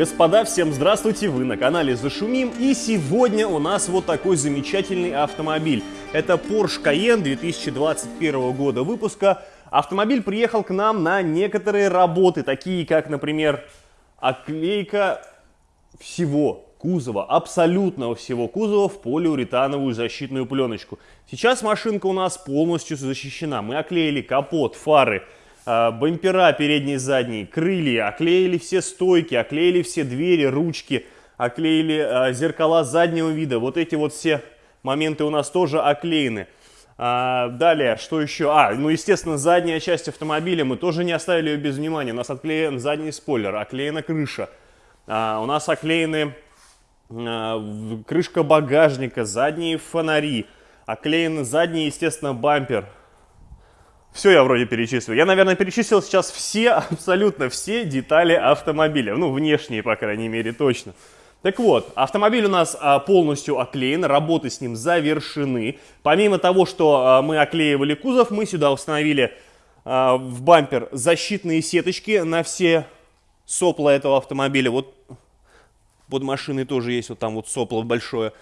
Господа, всем здравствуйте! Вы на канале Зашумим и сегодня у нас вот такой замечательный автомобиль. Это Porsche Cayenne 2021 года выпуска. Автомобиль приехал к нам на некоторые работы, такие как, например, оклейка всего кузова, абсолютного всего кузова в полиуретановую защитную пленочку. Сейчас машинка у нас полностью защищена. Мы оклеили капот, фары, а, бампера передние и задние, крылья, оклеили все стойки, оклеили все двери, ручки, оклеили а, зеркала заднего вида. Вот эти вот все моменты у нас тоже оклеены. А, далее, что еще? А, ну, естественно, задняя часть автомобиля мы тоже не оставили ее без внимания. У нас отклеен задний спойлер, оклеена крыша. у нас оклеены крышка багажника, задние фонари, оклеен задний, естественно, бампер, все я вроде перечислил. Я, наверное, перечислил сейчас все, абсолютно все детали автомобиля. Ну, внешние, по крайней мере, точно. Так вот, автомобиль у нас а, полностью оклеен, работы с ним завершены. Помимо того, что а, мы оклеивали кузов, мы сюда установили а, в бампер защитные сеточки на все сопла этого автомобиля. Вот под машиной тоже есть вот там вот сопло большое.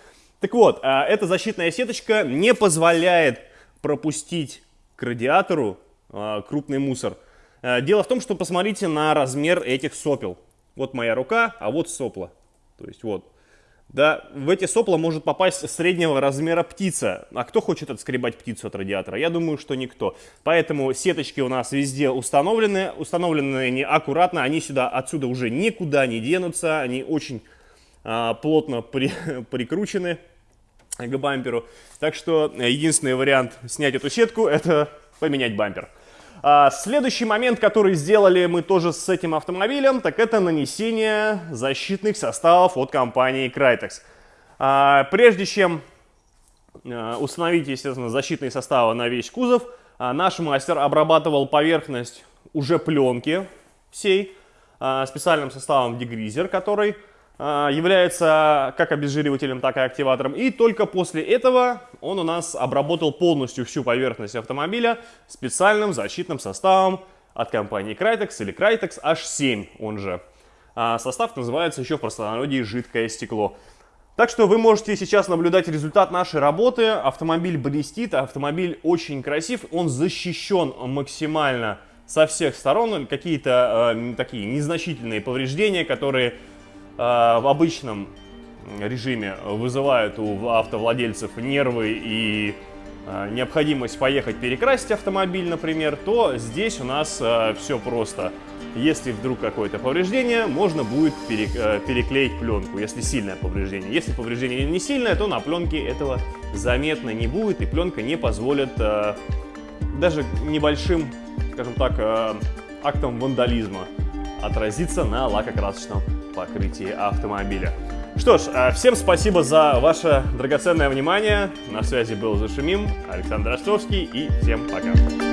Так вот, эта защитная сеточка не позволяет пропустить к радиатору а, крупный мусор. А, дело в том, что посмотрите на размер этих сопел. Вот моя рука, а вот сопла. То есть вот. Да, в эти сопла может попасть среднего размера птица. А кто хочет отскребать птицу от радиатора? Я думаю, что никто. Поэтому сеточки у нас везде установлены. Установлены они аккуратно. Они сюда, отсюда уже никуда не денутся. Они очень а, плотно при, прикручены к бамперу. Так что э, единственный вариант снять эту сетку – это поменять бампер. А следующий момент, который сделали мы тоже с этим автомобилем, так это нанесение защитных составов от компании Crytex. А, прежде чем а, установить, естественно, защитные составы на весь кузов, а, наш мастер обрабатывал поверхность уже пленки всей а, специальным составом дегризер, который является как обезжиривателем, так и активатором. И только после этого он у нас обработал полностью всю поверхность автомобиля специальным защитным составом от компании Crytex или Crytex H7 он же. А состав называется еще в простонародье жидкое стекло. Так что вы можете сейчас наблюдать результат нашей работы. Автомобиль блестит, автомобиль очень красив, он защищен максимально со всех сторон. Какие-то э, такие незначительные повреждения, которые в обычном режиме вызывают у автовладельцев нервы и э, необходимость поехать перекрасить автомобиль, например, то здесь у нас э, все просто. Если вдруг какое-то повреждение, можно будет переклеить пленку, если сильное повреждение. Если повреждение не сильное, то на пленке этого заметно не будет, и пленка не позволит даже небольшим, скажем так, актом вандализма отразиться на лакокрасочном покрытии автомобиля. Что ж, а, всем спасибо за ваше драгоценное внимание. На связи был Зашумим, Александр Ростовский и всем пока.